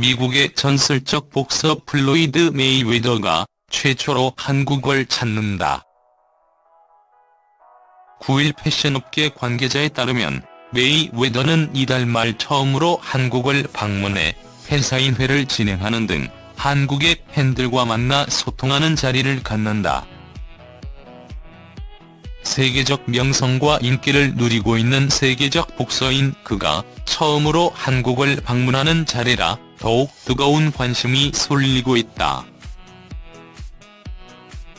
미국의 전설적 복서 플로이드 메이웨더가 최초로 한국을 찾는다. 9일 패션업계 관계자에 따르면 메이웨더는 이달 말 처음으로 한국을 방문해 팬사인회를 진행하는 등 한국의 팬들과 만나 소통하는 자리를 갖는다. 세계적 명성과 인기를 누리고 있는 세계적 복서인 그가 처음으로 한국을 방문하는 자리라 더욱 뜨거운 관심이 쏠리고 있다.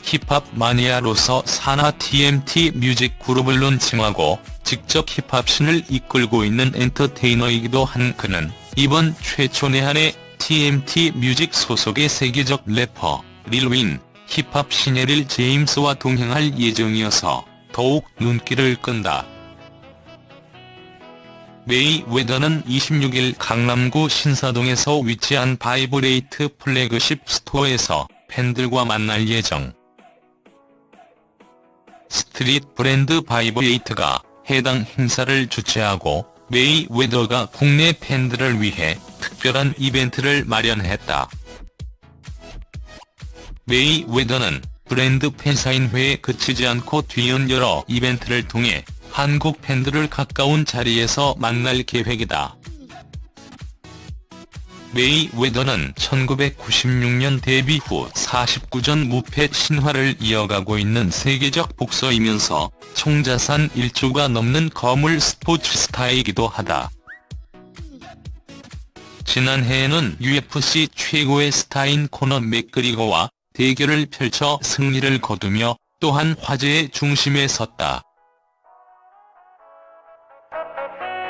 힙합 마니아로서 산하 TMT 뮤직 그룹을 론칭하고 직접 힙합 신을 이끌고 있는 엔터테이너이기도 한 그는 이번 최초 내한에 TMT 뮤직 소속의 세계적 래퍼 릴윈 힙합 신예 릴 제임스와 동행할 예정이어서 더욱 눈길을 끈다. 메이웨더는 26일 강남구 신사동에서 위치한 바이브레이트 플래그십 스토어에서 팬들과 만날 예정. street 브랜드 바이브레이트가 해당 행사를 주최하고 메이웨더가 국내 팬들을 위해 특별한 이벤트를 마련했다. 메이웨더는 브랜드 팬사인회에 그치지 않고 뒤이은 여러 이벤트를 통해 한국 팬들을 가까운 자리에서 만날 계획이다. 메이웨더는 1996년 데뷔 후 49전 무패 신화를 이어가고 있는 세계적 복서이면서 총자산 1조가 넘는 거물 스포츠 스타이기도 하다. 지난해에는 UFC 최고의 스타인 코너 맥그리거와 대결을 펼쳐 승리를 거두며 또한 화제의 중심에 섰다. Thank you.